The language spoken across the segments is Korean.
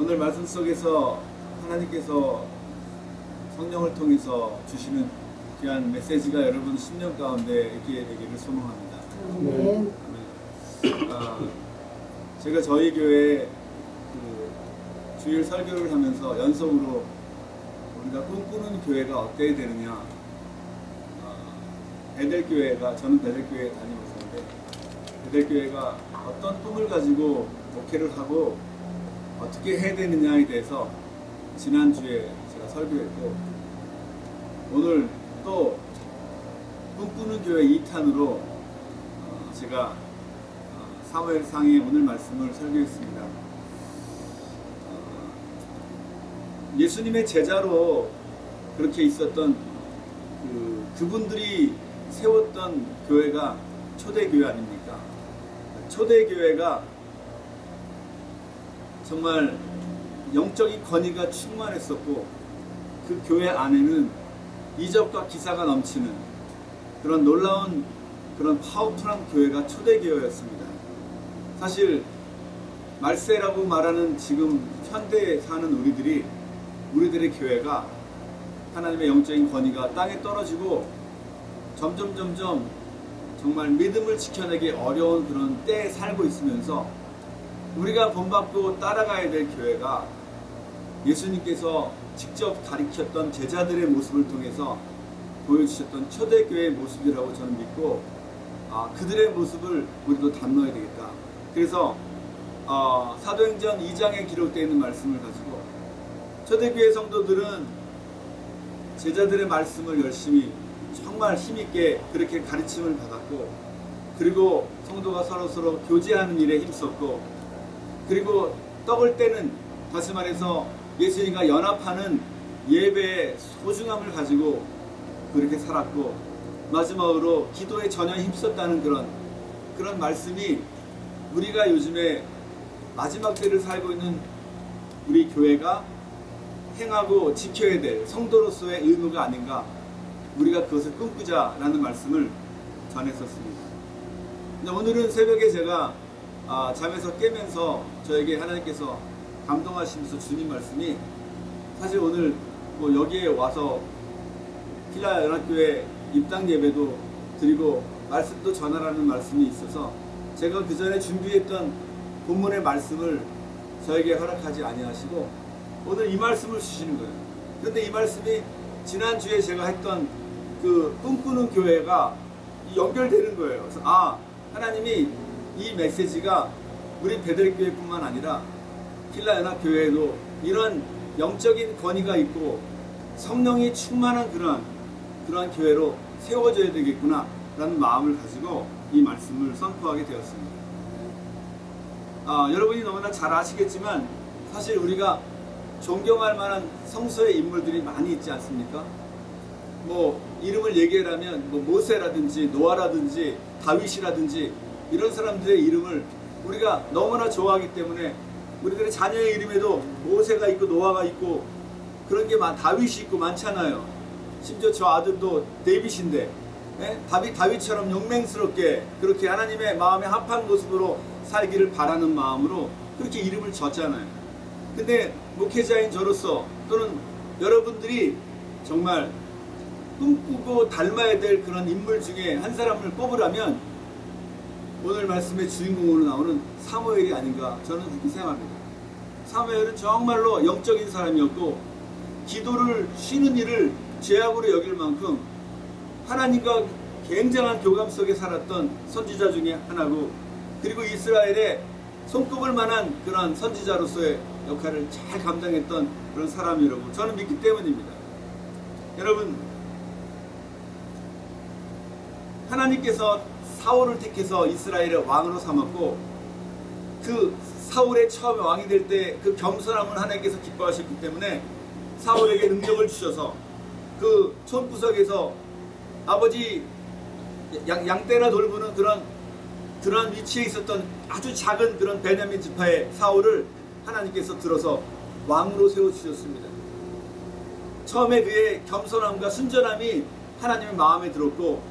오늘 말씀 속에서 하나님께서 성령을 통해서 주시는 귀한 메시지가 여러분 심령 가운데 있게 되기를 소망합니다. 아멘. 아, 제가 저희 교회 그 주일 설교를 하면서 연속으로 우리가 꿈꾸는 교회가 어때야 되느냐 아, 베델교회가 저는 베델교회에 다니고 있었는데 베델교회가 어떤 꿈을 가지고 목회를 하고 어떻게 해야 되느냐에 대해서 지난주에 제가 설교했고 오늘 또 꿈꾸는 교회 2탄으로 어, 제가 어, 사무엘상의 오늘 말씀을 설교했습니다. 어, 예수님의 제자로 그렇게 있었던 그, 그분들이 세웠던 교회가 초대교회 아닙니까? 초대교회가 정말 영적인 권위가 충만했었고 그 교회 안에는 이적과 기사가 넘치는 그런 놀라운 그런 파워풀한 교회가 초대교회였습니다. 사실 말세라고 말하는 지금 현대에 사는 우리들이 우리들의 교회가 하나님의 영적인 권위가 땅에 떨어지고 점점 점점 정말 믿음을 지켜내기 어려운 그런 때에 살고 있으면서 우리가 본받고 따라가야 될 교회가 예수님께서 직접 가리켰던 제자들의 모습을 통해서 보여주셨던 초대교회의 모습이라고 저는 믿고 아, 그들의 모습을 우리도 담아야 되겠다. 그래서 어, 사도행전 2장에 기록되어 있는 말씀을 가지고 초대교회 성도들은 제자들의 말씀을 열심히 정말 힘있게 그렇게 가르침을 받았고 그리고 성도가 서로서로 교제하는 일에 힘썼고 그리고 떡을 떼는 다시 말해서 예수님과 연합하는 예배의 소중함을 가지고 그렇게 살았고 마지막으로 기도에 전혀 힘썼다는 그런 그런 말씀이 우리가 요즘에 마지막 때를 살고 있는 우리 교회가 행하고 지켜야 될 성도로서의 의무가 아닌가 우리가 그것을 꿈꾸자라는 말씀을 전했었습니다. 오늘은 새벽에 제가 아, 잠에서 깨면서 저에게 하나님께서 감동하시면서 주님 말씀이 사실 오늘 뭐 여기에 와서 필라 연합교회 입당 예배도 드리고 말씀도 전하라는 말씀이 있어서 제가 그 전에 준비했던 본문의 말씀을 저에게 허락하지 아니하시고 오늘 이 말씀을 주시는 거예요. 그런데 이 말씀이 지난주에 제가 했던 그 꿈꾸는 교회가 연결되는 거예요. 그래서 아 하나님이 이 메시지가 우리 베델교회뿐만 아니라 필라연합 교회에도 이런 영적인 권위가 있고 성령이 충만한 그런 그러한 교회로 세워져야 되겠구나 라는 마음을 가지고 이 말씀을 선포하게 되었습니다. 아, 여러분이 너무나 잘 아시겠지만 사실 우리가 존경할 만한 성서의 인물들이 많이 있지 않습니까? 뭐 이름을 얘기하라면 뭐 모세라든지 노아라든지 다윗이라든지 이런 사람들의 이름을 우리가 너무나 좋아하기 때문에 우리들의 자녀의 이름에도 모세가 있고 노아가 있고 그런 게 많, 다윗이 있고 많잖아요. 심지어 저 아들도 데이빗인데 예? 다윗 다윗처럼 용맹스럽게 그렇게 하나님의 마음에 합한 모습으로 살기를 바라는 마음으로 그렇게 이름을 졌잖아요. 근데 목회자인 저로서 또는 여러분들이 정말 꿈꾸고 닮아야 될 그런 인물 중에 한 사람을 뽑으라면 오늘 말씀의 주인공으로 나오는 사무엘이 아닌가 저는 그렇게 생각합니다. 사무엘은 정말로 영적인 사람이었고 기도를 쉬는 일을 죄악으로 여길 만큼 하나님과 굉장한 교감 속에 살았던 선지자 중에 하나고 그리고 이스라엘에 손꼽을 만한 그런 선지자로서의 역할을 잘 감당했던 그런 사람이라고 저는 믿기 때문입니다. 여러분 하나님께서 사울을 택해서 이스라엘의 왕으로 삼았고 그 사울의 처음에 왕이 될 때 그 겸손함을 하나님께서 기뻐하셨기 때문에 사울에게 능력을 주셔서 그 손구석에서 아버지 양, 양떼나 돌보는 그런 그런 위치에 있었던 아주 작은 그런 베냐민 지파의 사울을 하나님께서 들어서 왕으로 세워주셨습니다. 처음에 그의 겸손함과 순전함이 하나님의 마음에 들었고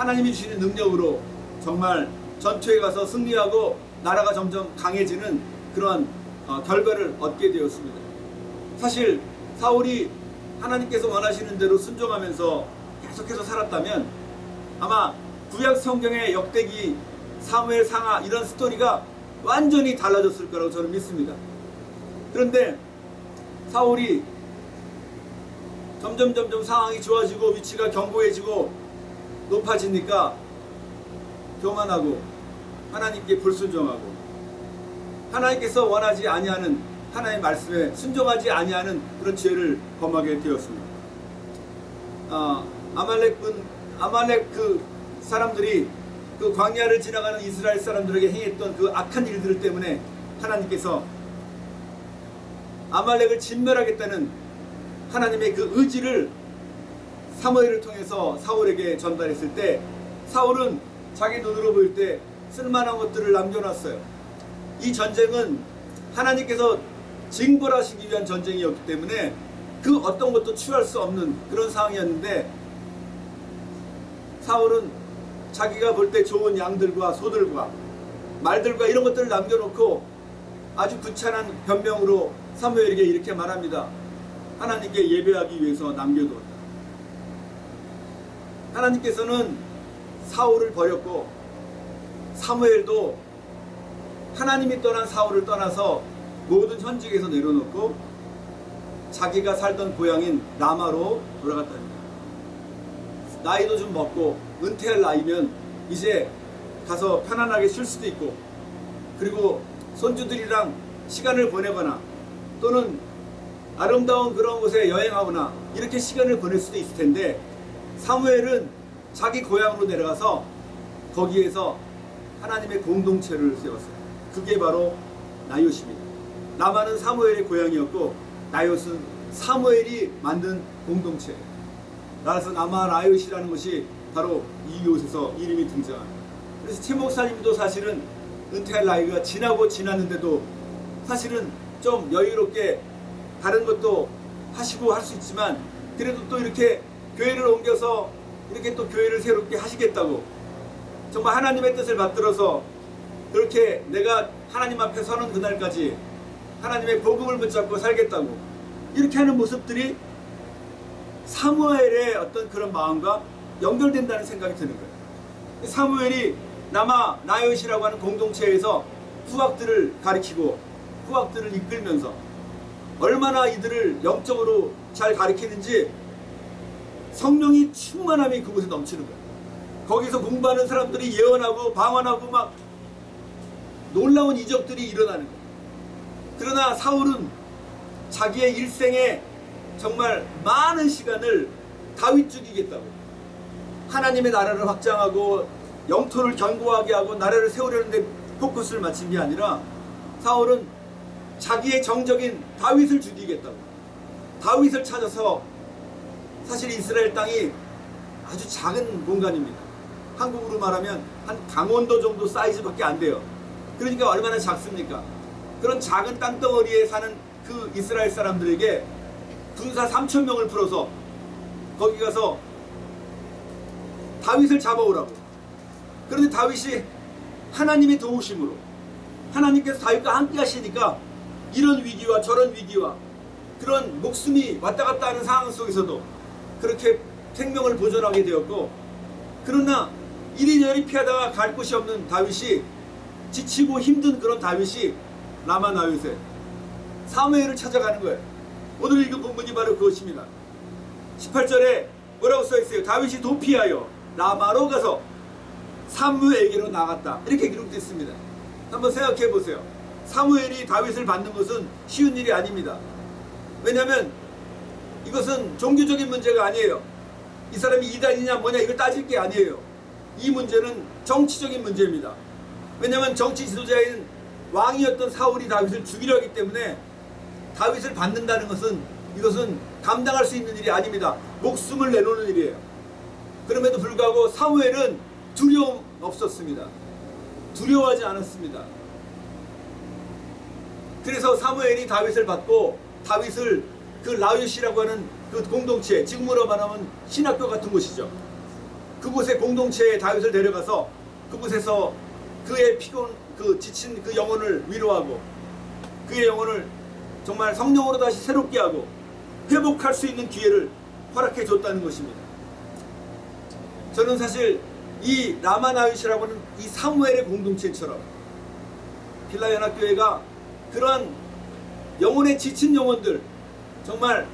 하나님이 주시는 능력으로 정말 전투에 가서 승리하고 나라가 점점 강해지는 그런 어, 결과를 얻게 되었습니다. 사실 사울이 하나님께서 원하시는 대로 순종하면서 계속해서 살았다면 아마 구약 성경의 역대기 사무엘 상하 이런 스토리가 완전히 달라졌을 거라고 저는 믿습니다. 그런데 사울이 점점 점점 상황이 좋아지고 위치가 견고해지고 높아지니까 교만하고 하나님께 불순종하고 하나님께서 원하지 아니하는 하나님의 말씀에 순종하지 아니하는 그런 죄를 범하게 되었습니다. 아, 아말렉군 아말렉 그 사람들이 그 광야를 지나가는 이스라엘 사람들에게 행했던 그 악한 일들 때문에 하나님께서 아말렉을 진멸하겠다는 하나님의 그 의지를 사무엘을 통해서 사울에게 전달했을 때 사울은 자기 눈으로 보일 때 쓸만한 것들을 남겨놨어요. 이 전쟁은 하나님께서 징벌하시기 위한 전쟁이었기 때문에 그 어떤 것도 취할 수 없는 그런 상황이었는데 사울은 자기가 볼 때 좋은 양들과 소들과 말들과 이런 것들을 남겨놓고 아주 구차한 변명으로 사무엘에게 이렇게 말합니다. 하나님께 예배하기 위해서 남겨두었다. 하나님께서는 사울을 버렸고 사무엘도 하나님이 떠난 사울을 떠나서 모든 현직에서 내려놓고 자기가 살던 고향인 라마로 돌아갔답니다. 나이도 좀 먹고 은퇴할 나이면 이제 가서 편안하게 쉴 수도 있고 그리고 손주들이랑 시간을 보내거나 또는 아름다운 그런 곳에 여행하거나 이렇게 시간을 보낼 수도 있을 텐데 사무엘은 자기 고향으로 내려가서 거기에서 하나님의 공동체를 세웠어요. 그게 바로 나요십니다. 나만은 사무엘의 고향이었고 나요스는 사무엘이 만든 공동체예요. 따라서 나마 나요시라는 것이 바로 이곳에서 이름이 등장합니다. 그래서 최 목사님도 사실은 은퇴할 나이가 지나고 지났는데도 사실은 좀 여유롭게 다른 것도 하시고 할 수 있지만 그래도 또 이렇게 교회를 옮겨서 이렇게 또 교회를 새롭게 하시겠다고 정말 하나님의 뜻을 받들어서 그렇게 내가 하나님 앞에 서는 그날까지 하나님의 복음을 붙잡고 살겠다고 이렇게 하는 모습들이 사무엘의 어떤 그런 마음과 연결된다는 생각이 드는 거예요. 사무엘이 남아 나요시라고 하는 공동체에서 후학들을 가리키고 후학들을 이끌면서 얼마나 이들을 영적으로 잘 가리키는지 성령이 충만함이 그곳에 넘치는 거예요. 거기서 공부하는 사람들이 예언하고 방언하고 막 놀라운 이적들이 일어나는 거예요. 그러나 사울은 자기의 일생에 정말 많은 시간을 다윗 죽이겠다고 하나님의 나라를 확장하고 영토를 견고하게 하고 나라를 세우려는데 포커스를 맞춘 게 아니라 사울은 자기의 정적인 다윗을 죽이겠다고 다윗을 찾아서 사실 이스라엘 땅이 아주 작은 공간입니다. 한국으로 말하면 한 강원도 정도 사이즈밖에 안 돼요. 그러니까 얼마나 작습니까? 그런 작은 땅덩어리에 사는 그 이스라엘 사람들에게 군사 3천 명을 풀어서 거기 가서 다윗을 잡아오라고. 그런데 다윗이 하나님의 도우심으로 하나님께서 다윗과 함께 하시니까 이런 위기와 저런 위기와 그런 목숨이 왔다 갔다 하는 상황 속에서도 그렇게 생명을 보존하게 되었고 그러나 이리저리 피하다가 갈 곳이 없는 다윗이 지치고 힘든 그런 다윗이 라마 나윗에 사무엘을 찾아가는 거예요. 오늘 읽은 본문이 바로 그것입니다. 18절에 뭐라고 써있어요? 다윗이 도피하여 라마로 가서 사무엘에게로 나갔다. 이렇게 기록됐습니다. 한번 생각해 보세요. 사무엘이 다윗을 받는 것은 쉬운 일이 아닙니다. 왜냐하면 이것은 종교적인 문제가 아니에요. 이 사람이 이단이냐 뭐냐 이걸 따질 게 아니에요. 이 문제는 정치적인 문제입니다. 왜냐하면 정치 지도자인 왕이었던 사울이 다윗을 죽이려 하기 때문에 다윗을 받는다는 것은 이것은 감당할 수 있는 일이 아닙니다. 목숨을 내놓는 일이에요. 그럼에도 불구하고 사무엘은 두려움 없었습니다. 두려워하지 않았습니다. 그래서 사무엘이 다윗을 받고 다윗을 그 라윗이라고 하는 그 공동체, 지금으로 말하면 신학교 같은 곳이죠. 그곳에 공동체에 다윗을 데려가서 그곳에서 그의 피곤, 그 지친 그 영혼을 위로하고 그의 영혼을 정말 성령으로 다시 새롭게 하고 회복할 수 있는 기회를 허락해 줬다는 것입니다. 저는 사실 이 라마나윗이라고 하는 이 사무엘의 공동체처럼 빌라연합교회가 그러한 영혼에 지친 영혼들 정말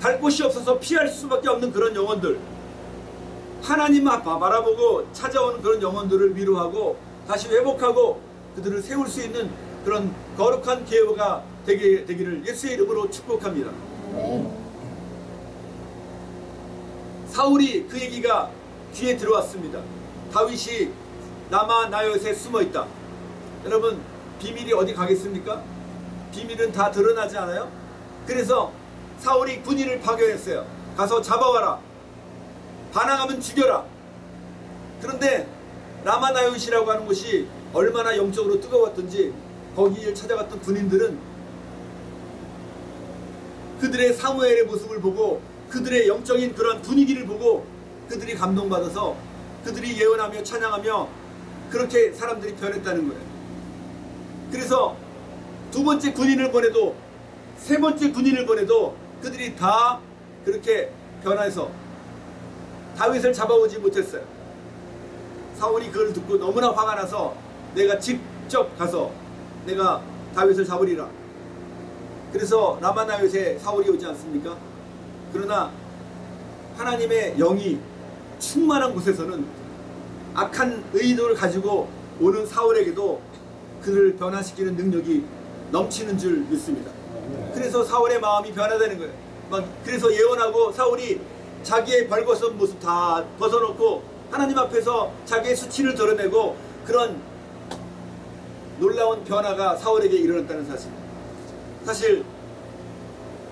갈 곳이 없어서 피할 수밖에 없는 그런 영혼들 하나님 앞 바라보고 찾아오는 그런 영혼들을 위로하고 다시 회복하고 그들을 세울 수 있는 그런 거룩한 기회가 되기, 되기를 예수의 이름으로 축복합니다. 사울이 그 얘기가 귀에 들어왔습니다. 다윗이 남아 나요에 숨어 있다. 여러분 비밀이 어디 가겠습니까? 비밀은 다 드러나지 않아요? 그래서 사울이 군인을 파견했어요. 가서 잡아와라. 반항하면 죽여라. 그런데 라마나요시라고 하는 곳이 얼마나 영적으로 뜨거웠던지 거기를 찾아갔던 군인들은 그들의 사무엘의 모습을 보고 그들의 영적인 그런 분위기를 보고 그들이 감동받아서 그들이 예언하며 찬양하며 그렇게 사람들이 변했다는 거예요. 그래서 두 번째 군인을 보내도 세 번째 군인을 보내도 그들이 다 그렇게 변해서 다윗을 잡아오지 못했어요. 사울이 그걸 듣고 너무나 화가 나서 내가 직접 가서 내가 다윗을 잡으리라. 그래서 라마나윗에 사울이 오지 않습니까? 그러나 하나님의 영이 충만한 곳에서는 악한 의도를 가지고 오는 사울에게도 그를 변화시키는 능력이 넘치는 줄 믿습니다. 그래서 사울의 마음이 변화되는 거예요. 막 그래서 예언하고 사울이 자기의 벌거벗은 모습 다 벗어놓고 하나님 앞에서 자기의 수치를 드러내고 그런 놀라운 변화가 사울에게 일어났다는 사실. 사실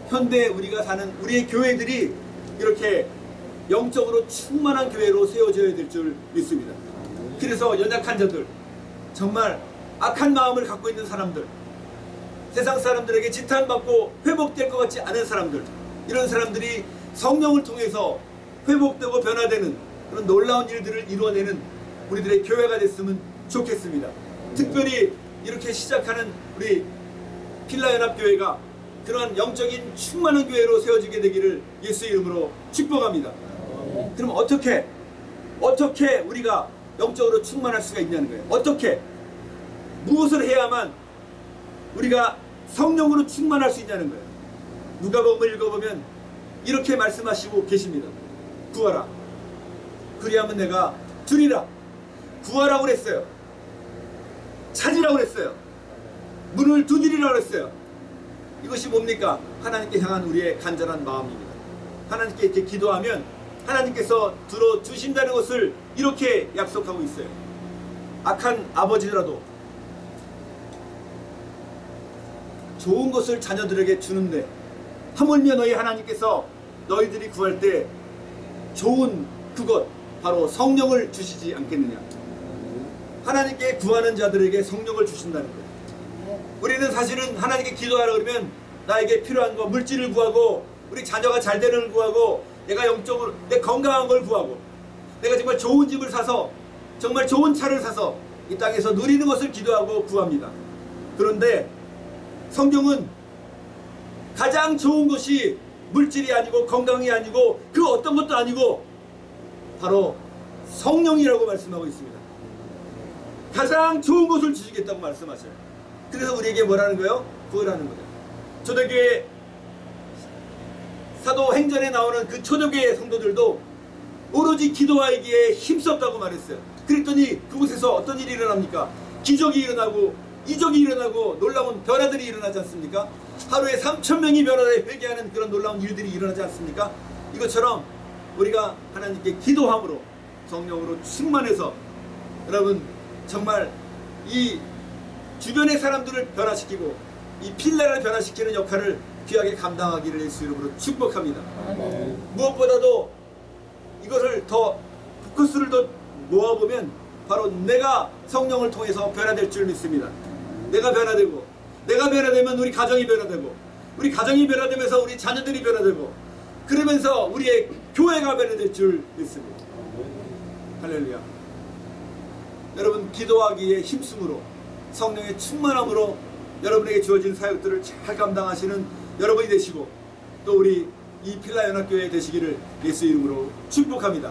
현대 우리가 사는 우리의 교회들이 이렇게 영적으로 충만한 교회로 세워져야 될 줄 믿습니다. 그래서 연약한 자들, 정말 악한 마음을 갖고 있는 사람들, 세상 사람들에게 지탄받고 회복될 것 같지 않은 사람들, 이런 사람들이 성령을 통해서 회복되고 변화되는 그런 놀라운 일들을 이루어내는 우리들의 교회가 됐으면 좋겠습니다. 특별히 이렇게 시작하는 우리 필라연합교회가 그런 영적인 충만한 교회로 세워지게 되기를 예수의 이름으로 축복합니다. 그럼 어떻게 어떻게 우리가 영적으로 충만할 수가 있냐는 거예요. 어떻게 무엇을 해야만 우리가 성령으로 충만할 수 있냐는 거예요. 누가복음을 읽어보면 이렇게 말씀하시고 계십니다. 구하라. 그리하면 내가 주리라. 구하라고 그랬어요. 찾으라고 그랬어요. 문을 두드리라고 그랬어요. 이것이 뭡니까? 하나님께 향한 우리의 간절한 마음입니다. 하나님께 이렇게 기도하면 하나님께서 들어주신다는 것을 이렇게 약속하고 있어요. 악한 아버지라도 좋은 것을 자녀들에게 주는데 하물며 너희 하나님께서 너희들이 구할 때 좋은 그것 바로 성령을 주시지 않겠느냐? 하나님께 구하는 자들에게 성령을 주신다는 거예요. 우리는 사실은 하나님께 기도하라 그러면 나에게 필요한 거 물질을 구하고 우리 자녀가 잘 되는 걸 구하고 내가 영적으로 내 건강한 걸 구하고 내가 정말 좋은 집을 사서 정말 좋은 차를 사서 이 땅에서 누리는 것을 기도하고 구합니다. 그런데 성경은 가장 좋은 것이 물질이 아니고 건강이 아니고 그 어떤 것도 아니고 바로 성령이라고 말씀하고 있습니다. 가장 좋은 것을 주시겠다고 말씀하셔요. 그래서 우리에게 뭐라는 거예요? 구하라는 거예요. 초대교회 사도 행전에 나오는 그 초대교회 성도들도 오로지 기도하기에 힘썼다고 말했어요. 그랬더니 그곳에서 어떤 일이 일어납니까? 기적이 일어나고 이적이 일어나고 놀라운 변화들이 일어나지 않습니까? 하루에 3천 명이 변화에 회개하는 그런 놀라운 일들이 일어나지 않습니까? 이것처럼 우리가 하나님께 기도함으로 성령으로 충만해서 여러분 정말 이 주변의 사람들을 변화시키고 이 필라를 변화시키는 역할을 귀하게 감당하기를 예수 이름으로 축복합니다. 무엇보다도 이것을 더 포커스를 더 모아보면 바로 내가 성령을 통해서 변화될 줄 믿습니다. 내가 변화되고 내가 변화되면 우리 가정이 변화되고 우리 가정이 변화되면서 우리 자녀들이 변화되고 그러면서 우리의 교회가 변화될 줄 믿습니다. 할렐루야. 여러분 기도하기에 힘쓰므로 성령의 충만함으로 여러분에게 주어진 사역들을 잘 감당하시는 여러분이 되시고 또 우리 이 필라 연합교회 되시기를 예수 이름으로 축복합니다.